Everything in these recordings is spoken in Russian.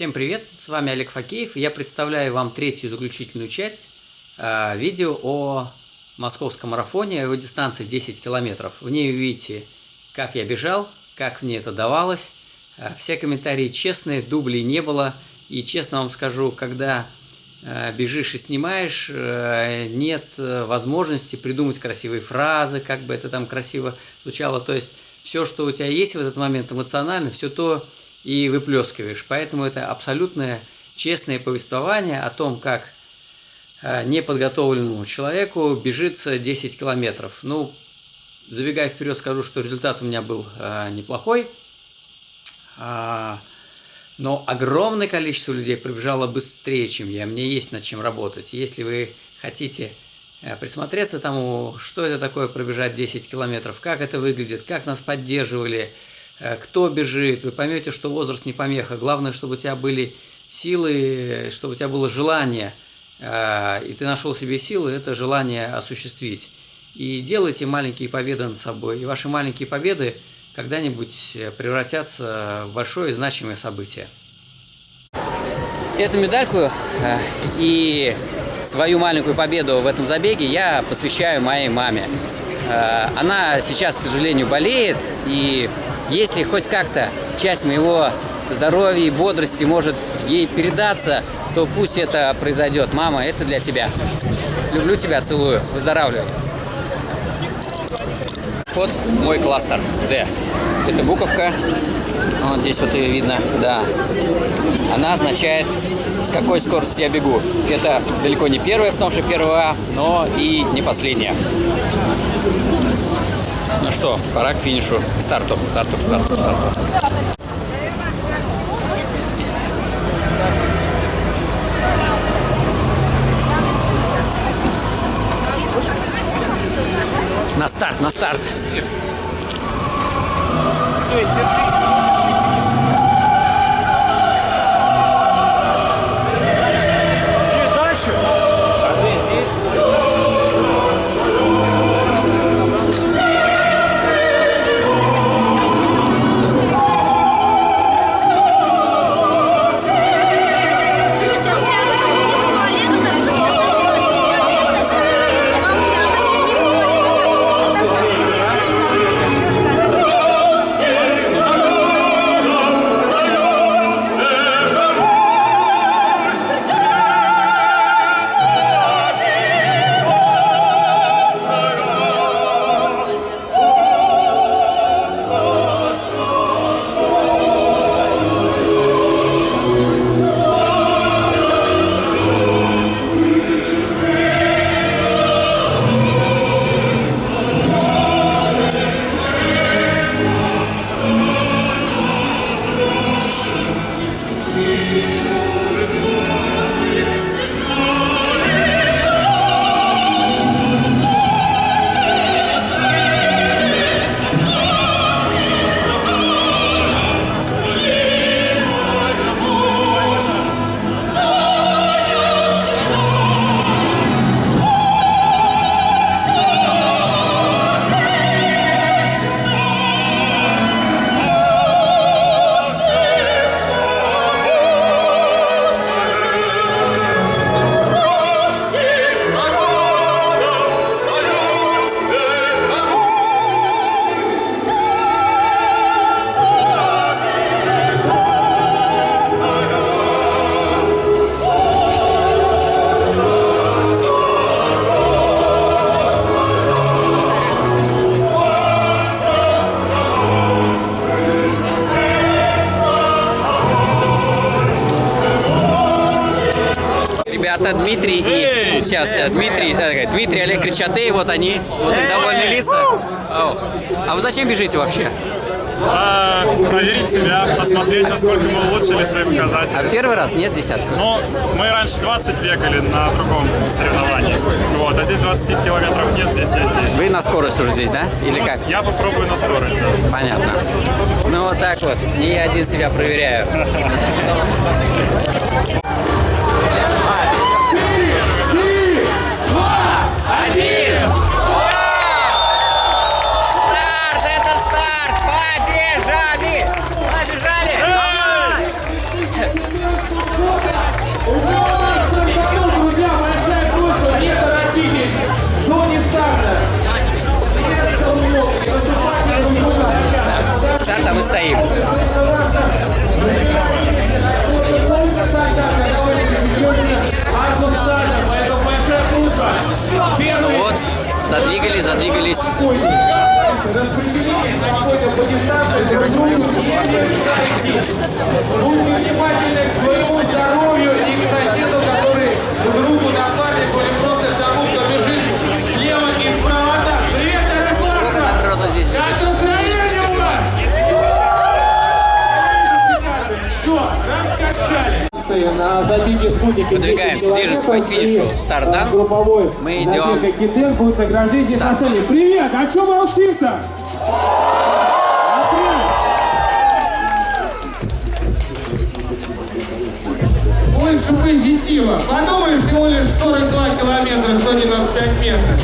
Всем привет, с вами Олег Факеев, я представляю вам третью заключительную часть э, видео о московском марафоне, его дистанции 10 километров. В ней вы видите, как я бежал, как мне это давалось. Э, все комментарии честные, дублей не было, и честно вам скажу, когда э, бежишь и снимаешь, э, нет э, возможности придумать красивые фразы, как бы это там красиво звучало, то есть все, что у тебя есть в этот момент эмоционально, все то и выплескиваешь. Поэтому это абсолютное честное повествование о том, как э, неподготовленному человеку бежится 10 километров. Ну, забегая вперед, скажу, что результат у меня был э, неплохой. А, но огромное количество людей пробежало быстрее, чем я. Мне есть над чем работать. Если вы хотите э, присмотреться тому, что это такое пробежать 10 километров, как это выглядит, как нас поддерживали, кто бежит, вы поймете, что возраст не помеха. Главное, чтобы у тебя были силы, чтобы у тебя было желание, э, и ты нашел себе силы, это желание осуществить. И делайте маленькие победы над собой. И ваши маленькие победы когда-нибудь превратятся в большое и значимое событие. Эту медальку э, и свою маленькую победу в этом забеге я посвящаю моей маме. Она сейчас, к сожалению, болеет, и если хоть как-то часть моего здоровья и бодрости может ей передаться, то пусть это произойдет. Мама, это для тебя. Люблю тебя, целую. Выздоравливай. Вот мой кластер D. Это буковка. Вот здесь вот ее видно, да. Она означает, с какой скоростью я бегу. Это далеко не первая, потому что первая, но и не последняя. Ну что, пора к финишу. Старту, старту, старту, старту. На старт, на старт. Все, держи. Ребята сейчас Дмитрий, э, Дмитрий Олег Кричатей, вот они, вот их довольные лица. А вы зачем бежите вообще? А, проверить себя, посмотреть, насколько мы улучшили свои показатели. А первый раз нет десятки? Ну, мы раньше 20 бегали на другом соревновании. Вот, а здесь 20 километров нет, здесь я здесь. Вы на скорость уже здесь, да? Или ну, как? Я попробую на скорость, да. Понятно. Ну вот так вот, я один себя проверяю. Вот, задвигались, задвигались. Спокойно по дистанции, друг другу не мешайте. Будьте внимательны к своему здоровью и к соседу, который другу, напарнику раскачали. На забеге спутника Выдвигаемся 10 движемся к финишу. э, Групповой Мы идем. Экиден будет награждение Старт. отношений. Привет, а что молчим-то? Больше позитива. Подумаешь, всего лишь 42 километра, что не нас 5 метров.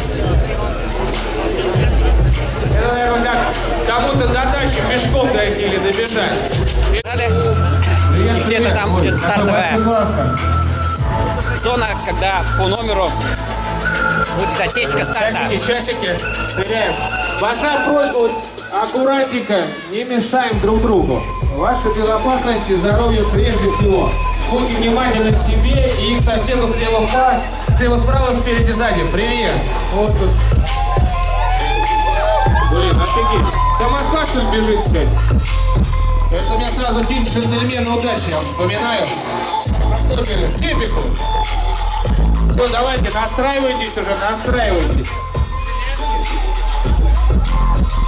Это, наверное, как кому-то до дачи пешком дойти или добежать. И где-то там будет стартовая зона, когда по номеру будет отсечка старта. Часики, часики. Стреляем. Большая просьба, аккуратненько, не мешаем друг другу. Ваша безопасность и здоровье прежде всего. Будьте внимательны к себе и к соседу слева, вправо, слева справа, спереди, сзади. Привет. Вот тут. Блин, офигеть. Что ли, бежит сегодня? Это у меня сразу фильм «Джентльмены удачи», я вспоминаю. Бежит? Все бегут. Все, давайте, настраивайтесь уже, настраивайтесь.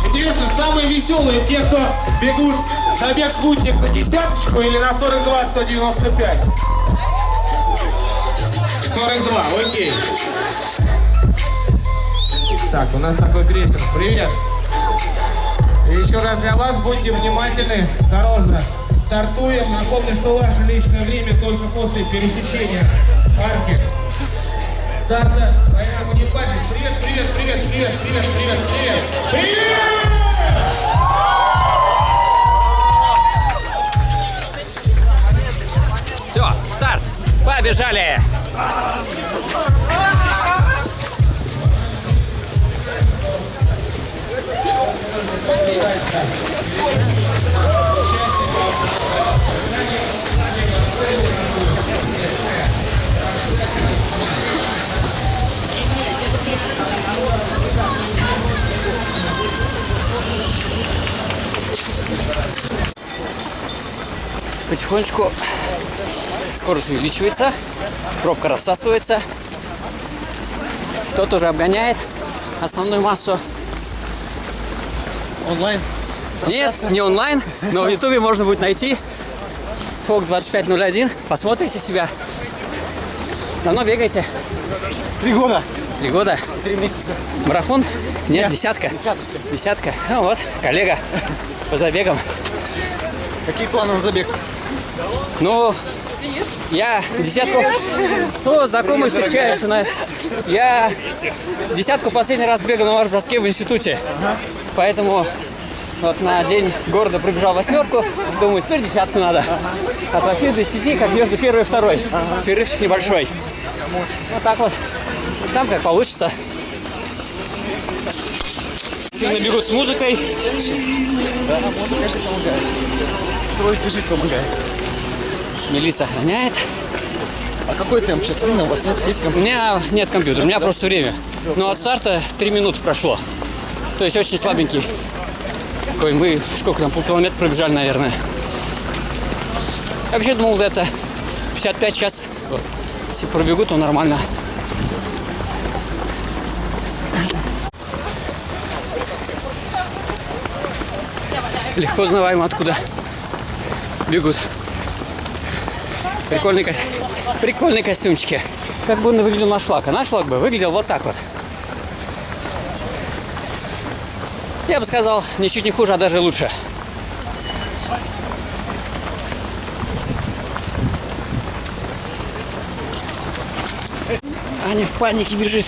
Интересно, самые веселые те, кто бегут забег спутник на десяточку или на 42 195? 42, окей. Так, у нас такой крейсер. Привет. И еще раз для вас будьте внимательны, осторожно. Стартуем. Напомню, что ваше личное время только после пересечения арки старта. Поэтому не парьтесь. Привет, привет, привет, привет, привет, привет, привет. Привет! Все, старт. Побежали. Потихонечку скорость увеличивается, пробка рассасывается. Кто-то уже обгоняет основную массу. Онлайн? Нет, не онлайн, но в ютубе можно будет найти. Фок 2501. Посмотрите себя. Давно бегаете? Три года, Три года. три месяца. Марафон? Нет, Нет, десятка. Десяточка. Десятка. Ну вот, коллега по забегам. Какие планы на забег? Ну, я десятку... Ну, знакомые встречаются на... Я десятку последний раз бегал на ваш броске в институте. Поэтому вот на день города пробежал восьмерку. Думаю, теперь десятку надо. От 8 до 10, как между первой и второй. Перерывчик небольшой. Вот так вот. Там как получится. Финны бегут с музыкой. Да, можно, конечно, помогает. Строить и жить помогает. Милиция охраняет. А какой темп сейчас? У вас нет, есть У компьютер? меня нет компьютера, у меня просто время. Но от старта 3 минуты прошло. То есть очень слабенький. Такой, мы сколько там, полкилометра пробежали, наверное. Я вообще думал, где-то 55 час. Вот. Если пробегу, то нормально. Легко узнаваемо откуда бегут. Прикольный, ко- прикольные костюмчики. Как бы он выглядел наш флаг. А наш флаг бы выглядел вот так вот. Я бы сказал, ничуть не хуже, а даже лучше. Аня в панике бежит.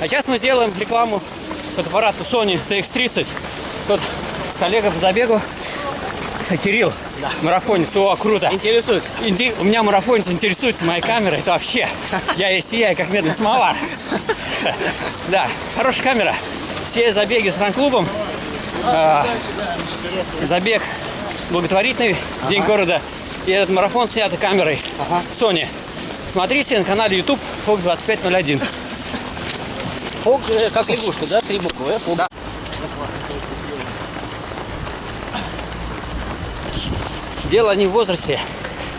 А сейчас мы сделаем рекламу фотоаппарату Sony TX30. Тут коллега по забегу Кирилл, марафонец, о, круто. Интересуется. Инте- У меня марафонец интересуется моей камерой, это вообще, я и сияю, как медный самовар. Да, хорошая камера. Все забеги с ранклубом, а, забег благотворительный, День города, и этот марафон снятый камерой Sony. Смотрите на канале YouTube Фок 2501. Фок, э, как лягушка, да? Три буквы. Фок. Дело не в возрасте,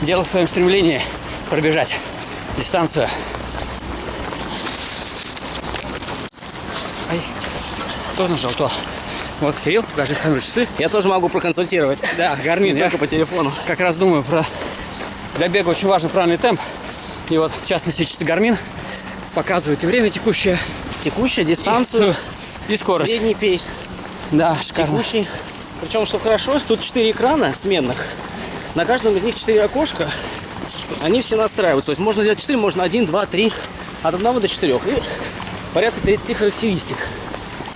дело в своем стремлении пробежать дистанцию. Ай, кто нажал то? Вот, Кирилл, покажи камеру часы. Я тоже могу проконсультировать. Да, Гармин, Не я только по телефону. как раз думаю про... Для бега очень важен правильный темп. И вот, в частности, часы Гармин показывают и время текущее, Текущая и, дистанцию, и скорость. средний пейс, Да, шикарно. текущий. Причем, что хорошо, тут четыре экрана сменных. На каждом из них четыре окошка. Они все настраивают. То есть можно сделать 4, можно 1, 2, 3. От 1 до 4. И порядка 30 характеристик.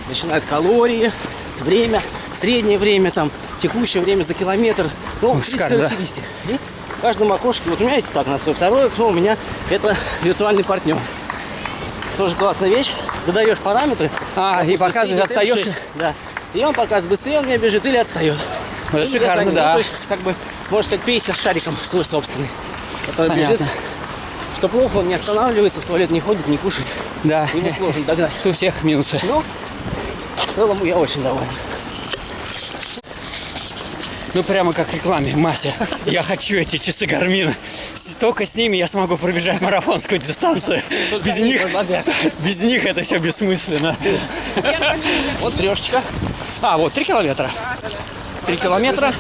Начинают калории, время, среднее время, там, текущее время за километр. Ну, 30 шикарно, да. характеристик. И в каждом окошке, вот у меня эти так настрой. Второе окно у меня это виртуальный партнер. Тоже классная вещь. Задаешь параметры. А, и допустим, показывает, средний темп отстаешь? 6. Да. И он показывает, быстрее он меня бежит или отстает. Это Или шикарно, отстанет. да. Ну, то есть, как бы, можно сказать, пейсер с шариком свой собственный. Который Понятно. бежит. Что плохо, он не останавливается, в туалет не ходит, не кушает. Да, Его сложно догнать. у всех минусы. Но в целом я очень доволен. Ну, прямо как в рекламе, Мася. Я хочу эти часы Гармина. Только с ними я смогу пробежать марафонскую дистанцию. Без они них, позволяют. без них это все бессмысленно. Вот трешечка. А, вот 3 километра. 3 километра,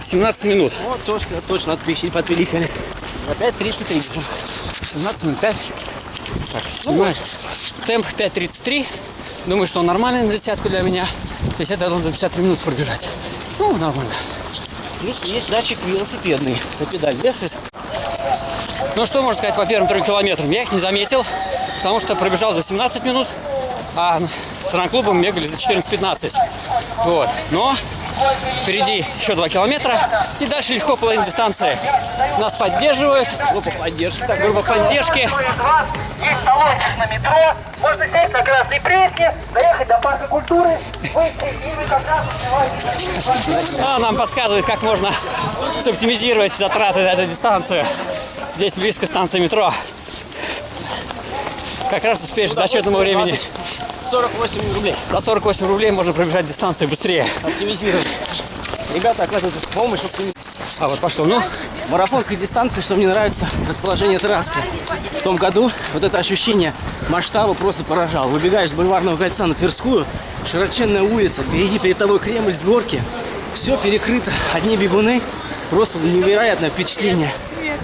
17 минут. Вот точка, точно отпищи подпиликали. Опять 33 бежим. 17 минут 5. Так, снимаю. Темп 5.33. Думаю, что он нормальный на десятку для меня. То есть это должен за 53 минуты пробежать. Ну, нормально. Плюс есть датчик велосипедный. На педаль вешает. Ну, что можно сказать по первым трем километрам? Я их не заметил, потому что пробежал за 17 минут, а с ранклубом бегали за 14-15. Вот. Но впереди еще 2 километра, и дальше легко половина дистанции. Нас поддерживают, Группа поддержки. Так, группа поддержки. Есть талончик на метро, можно сесть на Красной Пресне, доехать до парка культуры. А, нам подсказывает, как можно соптимизировать затраты на эту дистанцию. Здесь близко станция метро. Как раз успеешь за счетного времени. 20, 48 рублей. За 48 рублей можно пробежать дистанцию быстрее. Оптимизировать. Ребята оказывают помощь. А вот пошло. Ну, марафонской дистанции, что мне нравится, расположение трассы. В том году вот это ощущение масштаба просто поражало. Выбегаешь с бульварного кольца на Тверскую, широченная улица, впереди перед тобой Кремль с горки. Все перекрыто, одни бегуны. Просто невероятное впечатление.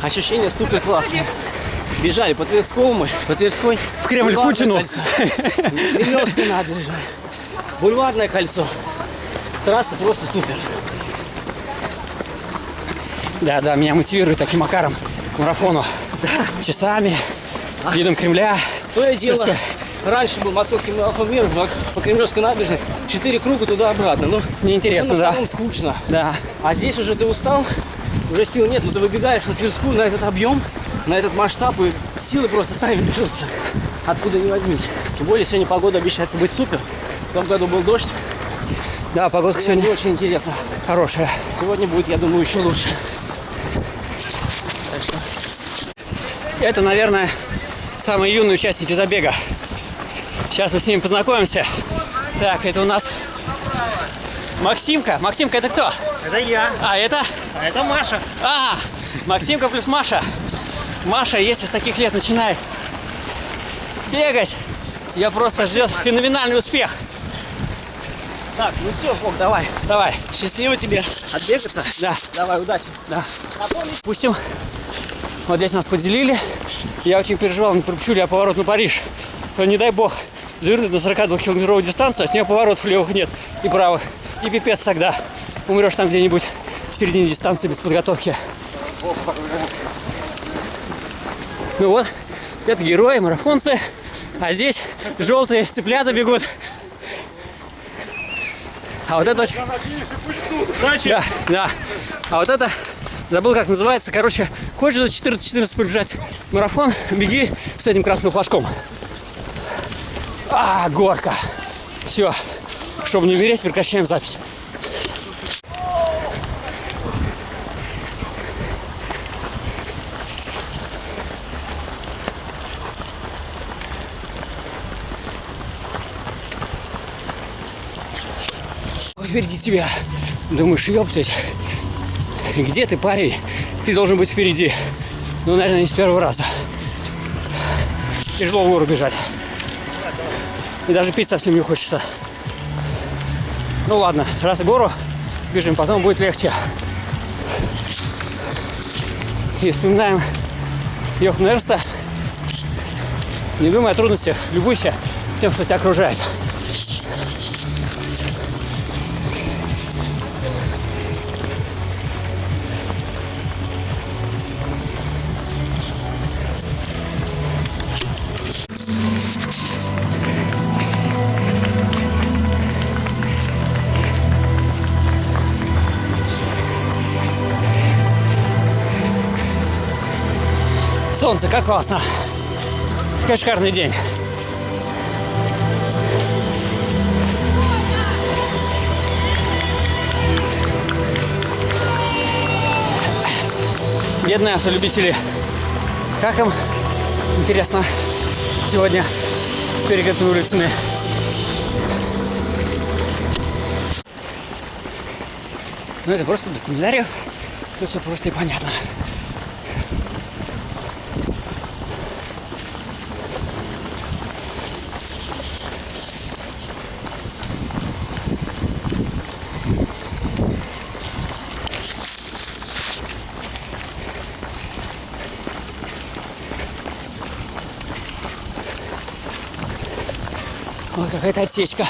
Ощущение супер классное. Бежали по Тверскому, по Тверской. В Кремль Путину. кольцо. Набережная. Бульварное кольцо. Трасса просто супер. Да, да, меня мотивирует таким макаром к марафону. Часами, видом Кремля. То и дело, Тверская. раньше был московский марафон мира по, Кремлевской набережной. Четыре круга туда-обратно. Ну, Неинтересно, да. скучно. Да. А здесь уже ты устал, уже сил нет, но ты выбегаешь на Тверскую, на этот объем, на этот масштаб, и силы просто сами берутся. Откуда не возьмись. Тем более сегодня погода обещается быть супер. В том году был дождь. Да, погодка сегодня очень интересно. хорошая. Сегодня будет, я думаю, еще лучше. Это, наверное, самые юные участники забега. Сейчас мы с ними познакомимся. Так, это у нас Максимка. Максимка, это кто? Это я, А, это? а это Маша. А, Максимка плюс Маша. Маша, если с таких лет начинает бегать, я просто ждет феноменальный успех. Так, ну все, Фок, давай. Давай, Счастливо тебе отбегаться. да, Давай, удачи. да. Пустим. Вот здесь нас поделили. Я очень переживал, не пропущу ли я поворот на Париж. То, не дай бог, завернуть на 42-километровую дистанцию, а с нее поворотов левых нет и правых. И пипец тогда. Умрешь там где-нибудь в середине дистанции без подготовки. Ну вот, это герои, марафонцы. А здесь желтые цыплята бегут. А вот это очень... Да, да. А вот это, забыл как называется, короче, хочешь за 14-14 пробежать марафон, беги с этим красным флажком. А, горка. Все. Чтобы не умереть, прекращаем запись. Впереди тебя. Думаешь, ёптать. Где ты, парень? Ты должен быть впереди. Ну, наверное, не с первого раза. Тяжело в гору бежать. И даже пить совсем не хочется. Ну ладно, раз в гору бежим, потом будет легче. И вспоминаем Йохана Эрста. Не думай о трудностях, любуйся тем, что тебя окружает. Солнце, как классно. Какой шикарный день. Бедные автолюбители. Как им, интересно, сегодня с перекрытыми улицами? Ну, это просто без комментариев. Тут все просто и понятно. Какая-то отсечка.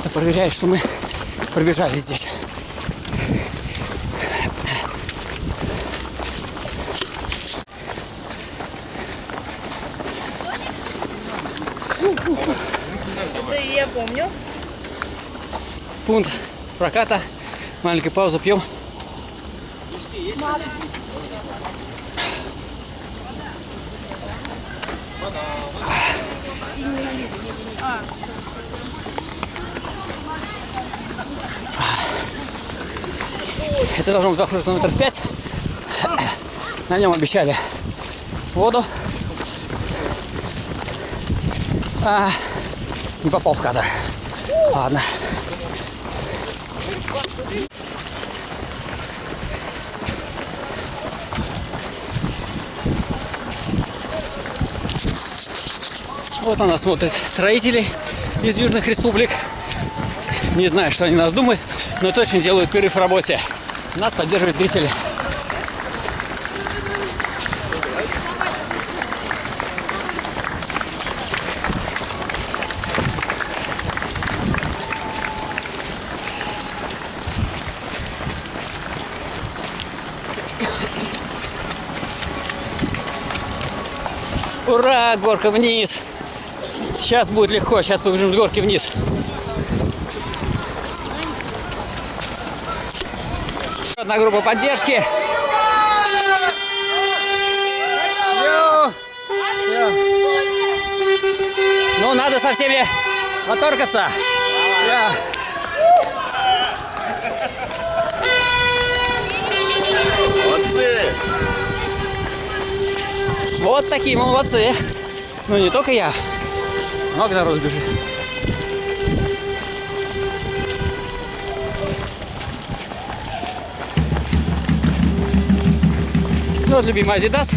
Это проверяет, что мы пробежали здесь. Я помню. Пункт проката. Маленькая пауза, пьем. Это должно быть похоже на метров пять. На нем обещали воду. А, не попал в кадр. Ладно. Вот на нас смотрят строители из южных республик. Не знаю, что они нас думают, но точно делают перерыв в работе. Нас поддерживают зрители. Ура, горка вниз. Сейчас будет легко, сейчас побежим с горки вниз. Одна группа поддержки. Ну, надо со всеми поторкаться. Я. Вот такие молодцы. Ну, не только я. Много народу бежит. Ну, вот любимый Adidas.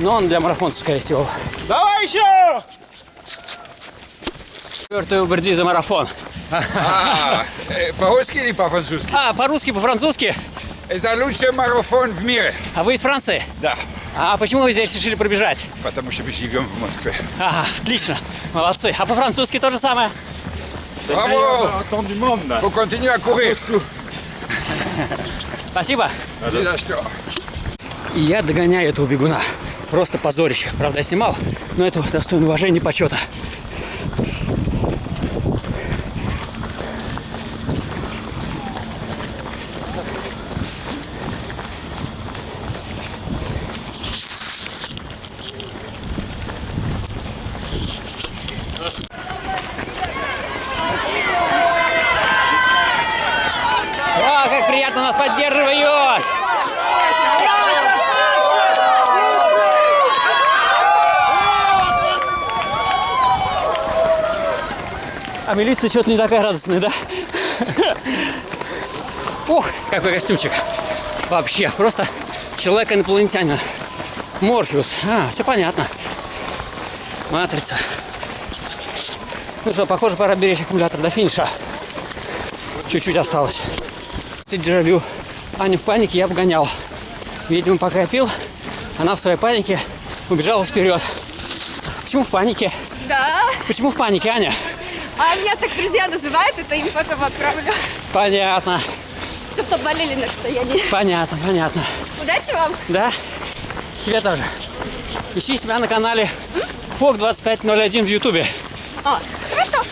Но он для марафонцев, скорее всего. Давай еще! Четвертый Уберди за марафон. А, По-русски или по-французски? А, по-русски, по-французски. Это лучший марафон в мире. А вы из Франции? Да, А почему вы здесь решили пробежать? потому что мы живем в Москве. А, отлично. Молодцы. А по-французски то же самое? Браво! Faut continuer à courir. Спасибо. Ни за что. И я догоняю этого бегуна. просто позорище. Правда, я снимал, но это достойно уважения и почета. О, как приятно нас поддерживают! А милиция что-то не такая радостная, да? Ух, какой костюмчик. Вообще, просто человек-инопланетянин. Морфеус. А, все понятно. Матрица. Ну что, похоже, пора беречь аккумулятор до финиша. Чуть-чуть осталось. Ты дежавю. Аню в панике я обгонял. Видимо, пока я пил, она в своей панике убежала вперед. Почему в панике? Да. Почему в панике, Аня? А меня так друзья называют, это им потом отправлю. Понятно, Чтоб поболели на расстоянии. понятно, понятно. Удачи вам. Да? Тебе тоже. Ищи себя на канале Фок 2501 в Ютубе. А, хорошо.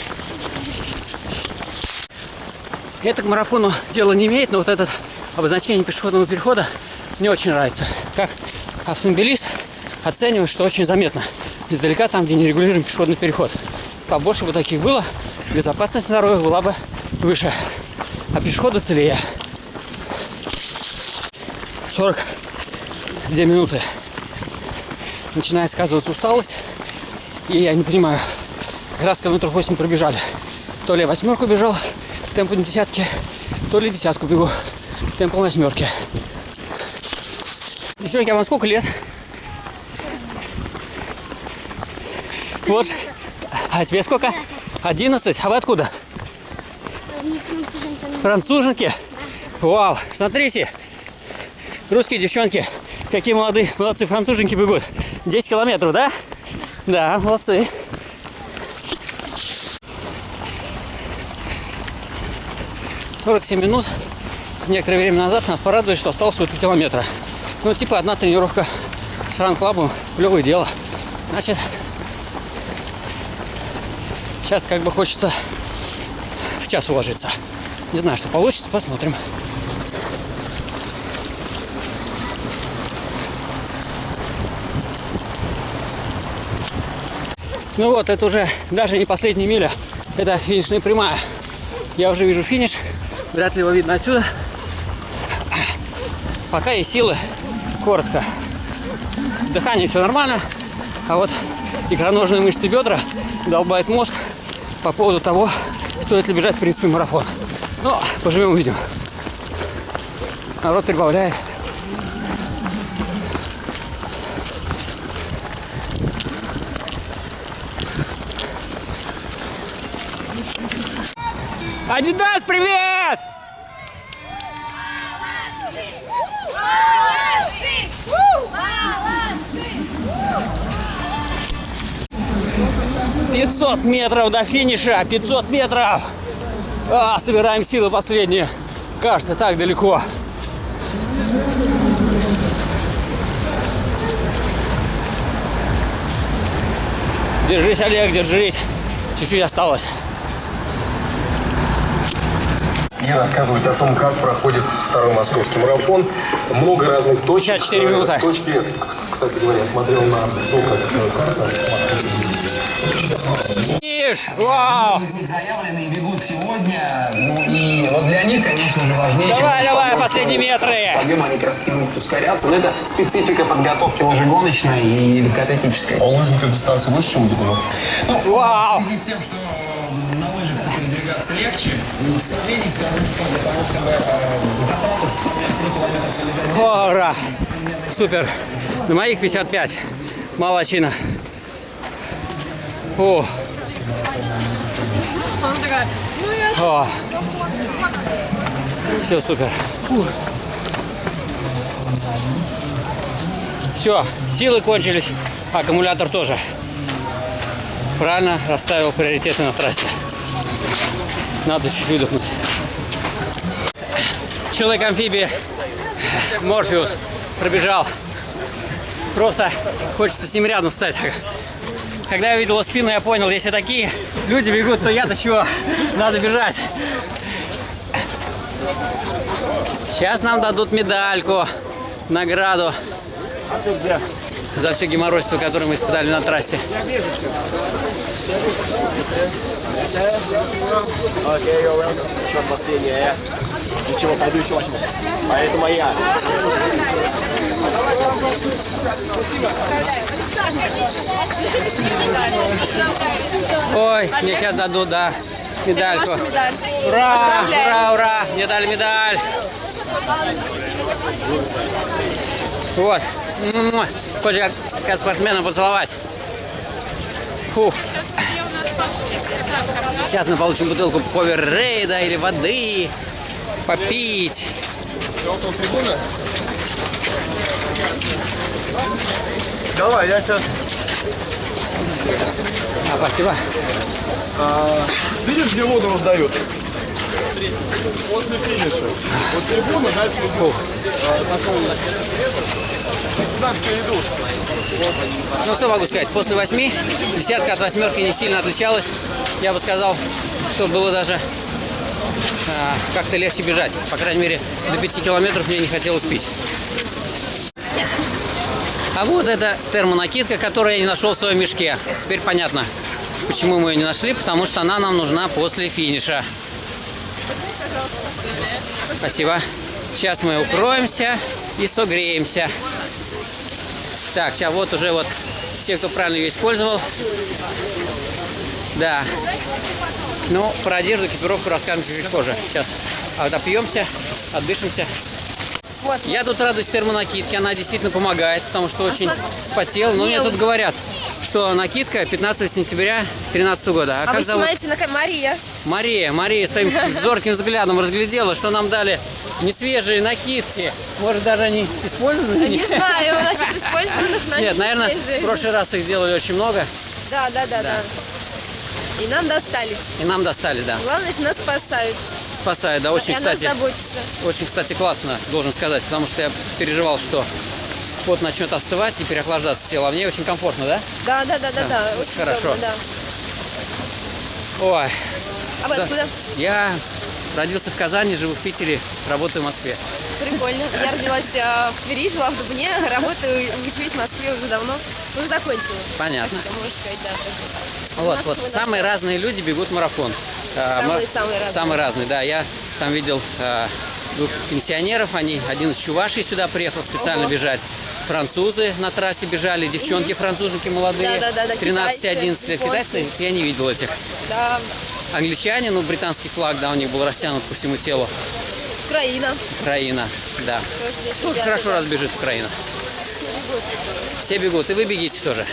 Это к марафону дело не имеет, но вот этот обозначение пешеходного перехода мне очень нравится. Как автомобилист оцениваю, что очень заметно. Издалека там, где нерегулируемый пешеходный переход. Побольше бы таких было, безопасность на дорогах была бы выше. А пешеходы целее. 42 минуты. Начинает сказываться усталость. И я не понимаю, как раз километров 8 пробежали. То ли я восьмерку бежал темпом десятки, то ли десятку бегу темпом восьмерки. Девчонки, а вам сколько лет? Вот. А тебе сколько? Одиннадцать. А вы откуда? Француженки? Вау, смотрите. Русские девчонки, какие молодые, молодцы француженки бегут. 10 километров, да? Да, молодцы. Сорок семь минут. Некоторое время назад нас порадовали, что осталось всего 3 километра. Ну, типа одна тренировка с ран-клабом, плевое дело. Значит, сейчас как бы хочется в час уложиться. Не знаю, что получится, посмотрим. Ну вот, это уже даже не последняя миля, это финишная прямая. Я уже вижу финиш, вряд ли его видно отсюда. Пока есть силы, коротко. С дыханием все нормально, а вот икроножные мышцы бедра долбает мозг по поводу того, стоит ли бежать в принципе марафон. Но поживем увидим. Народ прибавляет. Адидас, привет! Пятьсот метров до финиша, 500 метров. А, собираем силы последние. Кажется, так далеко. Держись, Олег, держись. Чуть-чуть осталось. и рассказывать о том, как проходит второй московский марафон. Много разных точек. 54 минуты. Э, Точки, кстати говоря, смотрел на ну, как, э, карта. Видишь? Вау! из них заявлены бегут сегодня. Ну и вот для них, конечно же, важнее, Давай, чем давай, последние метры. Подъем, они как раз таки могут ускоряться. Но это специфика подготовки лыжегоночной и легкоатлетической. А у лыжников дистанция выше, чем у бегунов? Ну, Вау! в связи с тем, что передвигаться легче, в сравнении скажу, что для того, чтобы э, составляли 3 километра пробежать Ура! Супер! На моих 55. Молодчина. О, о. Все супер. Все, силы кончились, аккумулятор тоже. Правильно расставил приоритеты на трассе. Надо чуть выдохнуть. Человек-амфибия Морфеус пробежал Просто хочется с ним рядом встать. Когда я увидел его спину, я понял, если такие люди бегут, то я-то чего? Надо бежать. Сейчас нам дадут медальку, награду за все геморройство, которое мы испытали на трассе. Что последнее? Ничего, пойду еще возьму. А это моя. Ой, мне сейчас дадут, да, медальку. Ваша медаль. Ура, ура, ура, мне дали медаль. Вот. Хочешь как, как спортсмена поцеловать? Фух. Сейчас мы получим бутылку поверрейда или воды. Попить. Давай, я сейчас... А, спасибо. Видишь, где воду раздают? После финиша. Вот трибуна, дальше идут. Туда все идут. Ну что могу сказать, после восьми десятка от восьмерки не сильно отличалась. Я бы сказал, что было даже а, как-то легче бежать. По крайней мере, до пяти километров мне не хотелось пить. А вот это термонакидка, которую я не нашел в своем мешке. Теперь понятно, почему мы ее не нашли, потому что она нам нужна после финиша. Спасибо. Сейчас мы укроемся и согреемся. Так, сейчас вот уже вот все, кто правильно ее использовал. Да. Ну, про одежду, экипировку расскажем чуть позже. Сейчас отопьемся, отдышимся. Вот. Я тут радуюсь термонакидке, она действительно помогает, потому что очень спотел. Но мне тут говорят, что накидка 15 сентября 2013 года. А, А как вы зовут? снимаете на Мария. Мария, Мария с таким зорким взглядом разглядела, что нам дали несвежие накидки. Может, даже они использованы? Не знаю, насчет использованных Нет, накидок наверное, свежие. в прошлый раз их сделали очень много, Да, да, да, да. И нам достались. и нам достали, да. Главное, что нас спасают. Спасает, да, очень, кстати, очень, кстати, классно, должен сказать, потому что я переживал, что пот начнет остывать и переохлаждаться тело. А мне очень комфортно, да? Да, да, да, да, да. Очень хорошо. удобно, да. Ой, А вы Да. откуда? я родился в Казани, живу в Питере, работаю в Москве. Прикольно. Я родилась э, в Твери, жила в Дубне, работаю, учусь в Москве уже давно. Уже закончила. Понятно. Можно сказать, да. так. Вот, вот, самые разные люди бегут марафон. А, Самые- ма- самые разные. Самые разные, да. Я там видел а, двух пенсионеров, они, один из Чувашей сюда приехал специально Ого. бежать. Французы на трассе бежали, девчонки француженки молодые, Да-да-да-да, 13-11 лет. китайцы, я не видел этих. Да, Англичане, ну, британский флаг, да, у них был растянут по всему телу. Украина. Украина, да. Ну, хорошо да. разбежит Украина. Все бегут, и вы бегите тоже.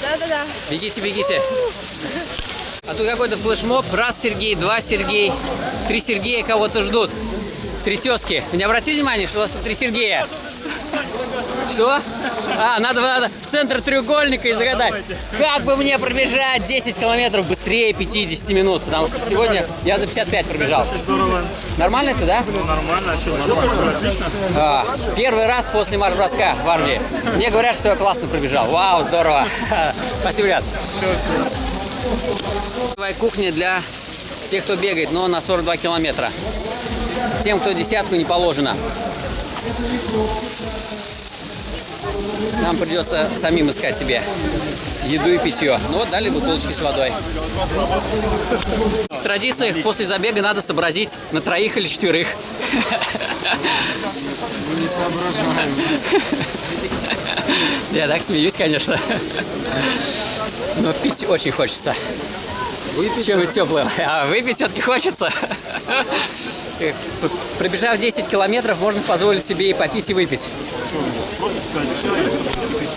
Да-да-да. Бегите, бегите. А тут какой-то флешмоб. Раз Сергей, два Сергей, три Сергея кого-то ждут. Три тезки. Вы не обратили внимание, что у вас тут три Сергея? Что? А, надо, надо центр треугольника и загадать. Как бы мне пробежать 10 километров быстрее 50 минут? Потому что сегодня я за 55 пробежал. Нормально это, да? Ну, нормально, а что, нормально, отлично. А, первый раз после марш-броска в армии. Мне говорят, что я классно пробежал. Вау, здорово. Спасибо, ребят. Твоя кухня для тех, кто бегает, но на 42 километра. Тем, кто десятку не положено. Нам придется самим искать себе еду и питье. Ну вот дали бутылочки с водой. В традициях после забега надо сообразить на троих или четверых. Не соображаем. Я так смеюсь, конечно. Но пить очень хочется. Выпить Чем-нибудь теплое. А выпить все-таки хочется. Пробежав 10 километров, можно позволить себе и попить, и выпить.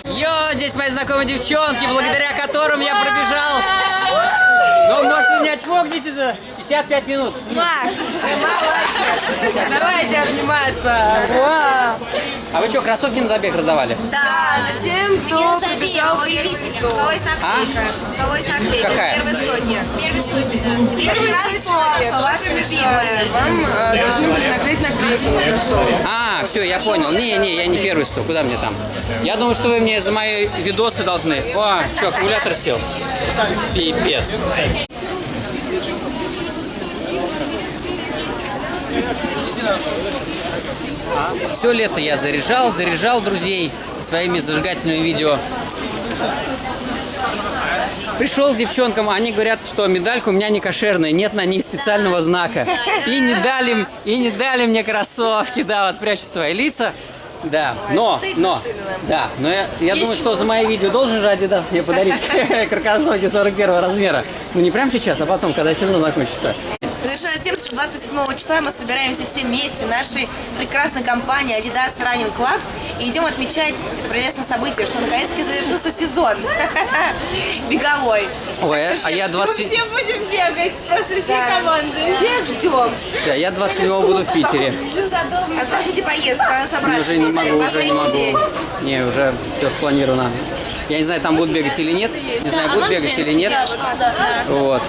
Йо, здесь мои знакомые девчонки, благодаря которым я пробежал. Ну, может, не отфогните за 55 минут. Давайте обниматься. А вы что, кроссовки на забег раздавали? Да, тем, кто пробежал У кого есть наклейка? У кого есть наклейка? Какая? Первой сотни. первый сотни, да. Видите, кроссовка, ваша любимая. Вам э, должны были наклеить наклейку на кроссовок. А, А, все, я понял. Не, не, я не первый стою. Куда мне там? Я думаю, что вы мне за мои видосы должны. О, что, аккумулятор сел? Пипец. Все лето я заряжал, заряжал друзей своими зажигательными видео. Пришел к девчонкам, они говорят, что медалька у меня не кошерная, нет на ней специального знака. И не дали, и не дали мне кроссовки, да, вот прячут свои лица. Да, но, но, да, но я, я думаю, что за мои видео должен же Adidas мне подарить крокосовки 41 размера. Ну не прямо сейчас, а потом, когда сезон закончится. Завершая тем, что 27 числа мы собираемся все вместе нашей прекрасной компании Adidas Running Club и идем отмечать это прелестное событие, что наконец-таки завершился сезон беговой. Ой, а я 20... все будем бегать, просто всей команды. Всех ждем. Да, я 27 буду в Питере. Отложите поездку, собраться Уже не могу, уже не Последний могу. день. Не, уже все спланировано. Я не знаю, там будут бегать или нет. Не знаю, будут бегать или нет. Вот.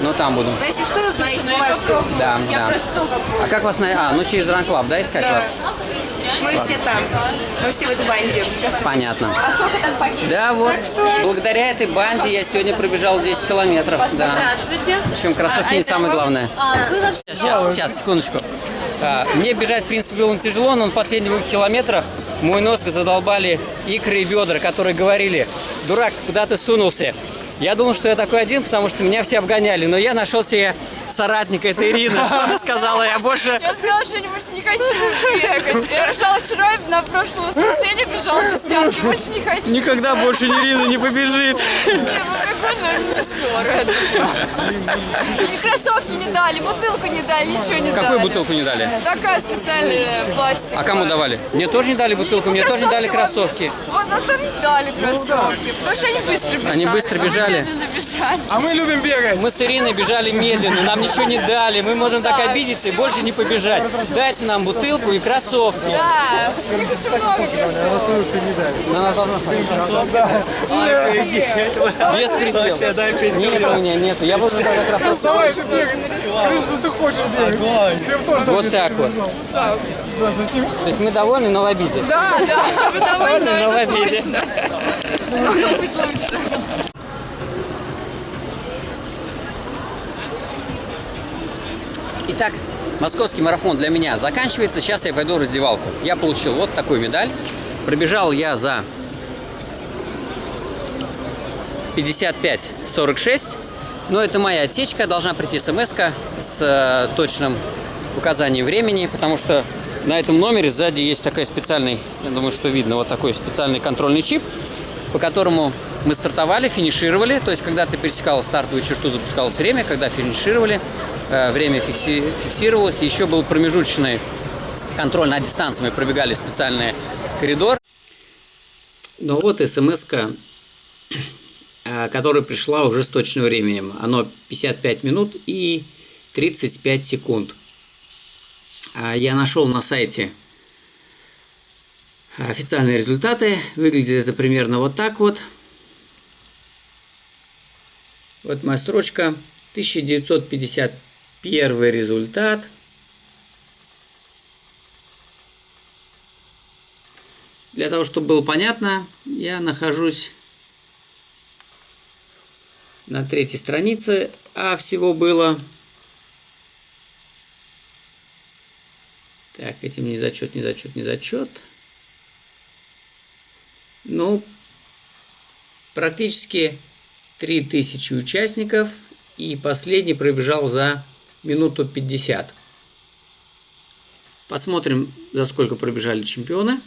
Но там буду. Но если что, знаете, мы вас ждем. Да, Я да. просто А как вас на... А, ну через Ранклаб, да, искать Да. вас? Мы Ладно. все там. Мы все в этой банде. Понятно. А сколько там погиб? Да, вот. Благодаря этой банде я сегодня пробежал 10 километров. Да. Здравствуйте. Причем кроссовки не самое главное. А, вы вообще... Сейчас, сейчас, секундочку. А, мне бежать, в принципе, было тяжело, но на последних двух километрах мой нос задолбали икры и бедра, которые говорили, дурак, куда ты сунулся? Я думал, что я такой один, потому что меня все обгоняли, но я нашел себе соратника, это Ирина. Что она сказала? Я больше... Я сказала, что я больше не хочу бегать. Я бежала вчера, на прошлое воскресенье бежала десятки, больше не хочу. Никогда больше Ирина не побежит. Не, ну прикольно, не скоро. И кроссовки не дали, бутылку не дали, ничего не дали. Какую бутылку не дали? Такая специальная пластиковая. А кому давали? Мне тоже не дали бутылку, мне тоже не дали кроссовки. Вот, ну там не дали кроссовки, потому что они быстро бежали. Они быстро мы бежали? А мы любим бегать. Мы с Ириной бежали медленно, нам ничего не дали. Мы можем так обидеться и больше не побежать. Дайте нам бутылку и кроссовки. Да, очень много кроссовок. На нас должно Без предела. Нет, у меня нет. Я буду тогда кроссовки. Давай ты хочешь бегать. Вот так вот. То есть мы довольны, но в обиде. Да, да, вы довольны, но в обиде. Могло быть лучше. Итак, московский марафон для меня заканчивается. Сейчас я пойду в раздевалку. Я получил вот такую медаль. Пробежал я за 55-46. Но это моя отсечка. Должна прийти смс с э, точным указанием времени, потому что на этом номере сзади есть такой специальный, я думаю, что видно, вот такой специальный контрольный чип, по которому мы стартовали, финишировали. То есть, когда ты пересекал стартовую черту, запускалось время. Когда финишировали, время фикси- фиксировалось. Еще был промежуточный контроль на дистанции. Мы пробегали специальный коридор. Ну вот смс которая пришла уже с точным временем. Оно 55 минут и 35 секунд. А, Я нашел на сайте официальные результаты. Выглядит это примерно вот так вот. Вот моя строчка. 1951 результат. Для того, чтобы было понятно, я нахожусь на третьей странице, а всего было... Так, этим не зачет, не зачет, не зачет. Ну, практически 3000 участников, и последний пробежал за минуту 50. Посмотрим, за сколько пробежали чемпионы.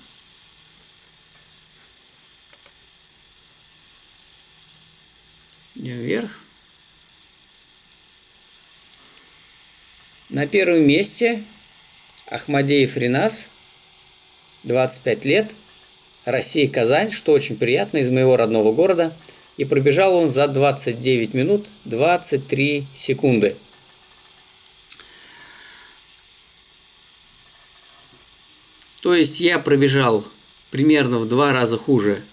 Вверх. На первом месте Ахмадеев Ренас, 25 лет, Россия, Казань, что очень приятно, из моего родного города. И пробежал он за 29 минут 23 секунды. Есть я пробежал примерно в два раза хуже,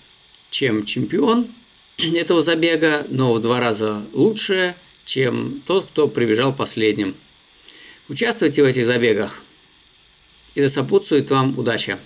чем чемпион этого забега, но в два раза лучше, чем тот, кто прибежал последним. Участвуйте в этих забегах. и да сопутствует вам удача.